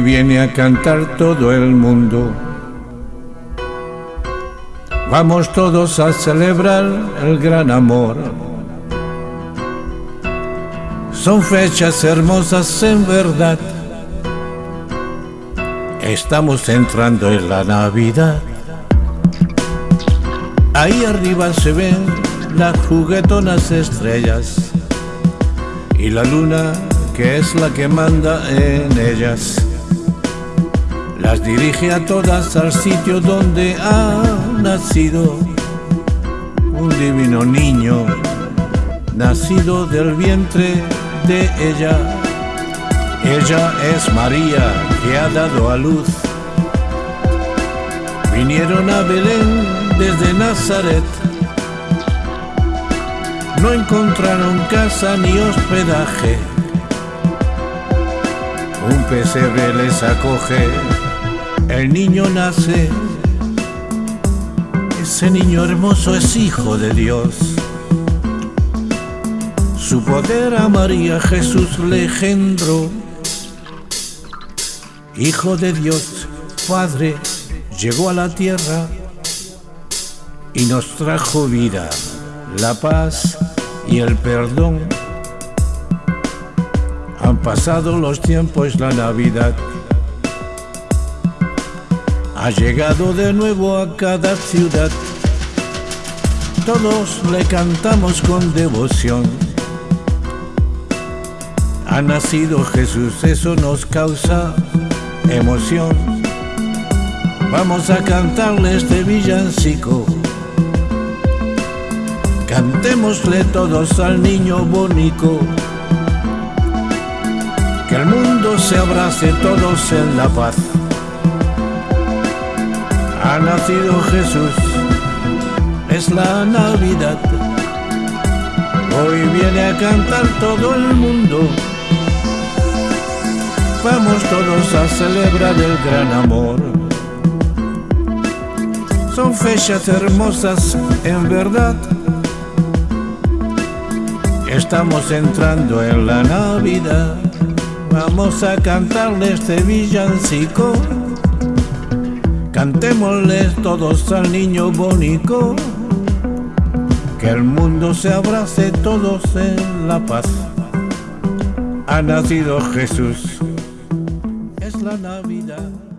viene a cantar todo el mundo. Vamos todos a celebrar el gran amor. Son fechas hermosas en verdad. Estamos entrando en la Navidad. Ahí arriba se ven las juguetonas estrellas y la luna que es la que manda en ellas. Las dirige a todas al sitio donde ha nacido un divino niño, nacido del vientre de ella. Ella es María que ha dado a luz. Vinieron a Belén desde Nazaret. No encontraron casa ni hospedaje. Un pesebre les acoge, el niño nace. Ese niño hermoso es hijo de Dios. Su poder a María Jesús le engendró. Hijo de Dios, Padre, llegó a la tierra y nos trajo vida, la paz y el perdón. Han pasado los tiempos, la Navidad ha llegado de nuevo a cada ciudad. Todos le cantamos con devoción. Ha nacido Jesús, eso nos causa emoción. Vamos a cantarle este villancico. Cantémosle todos al niño bonito. Que el mundo se abrace todos en la paz. Ha nacido Jesús, es la Navidad. Hoy viene a cantar todo el mundo. Vamos todos a celebrar el gran amor. Son fechas hermosas en verdad. Estamos entrando en la Navidad. Vamos a cantarle este villancico. Cantémosles todos al niño bonito. Que el mundo se abrace todos en la paz. Ha nacido Jesús. Es la Navidad.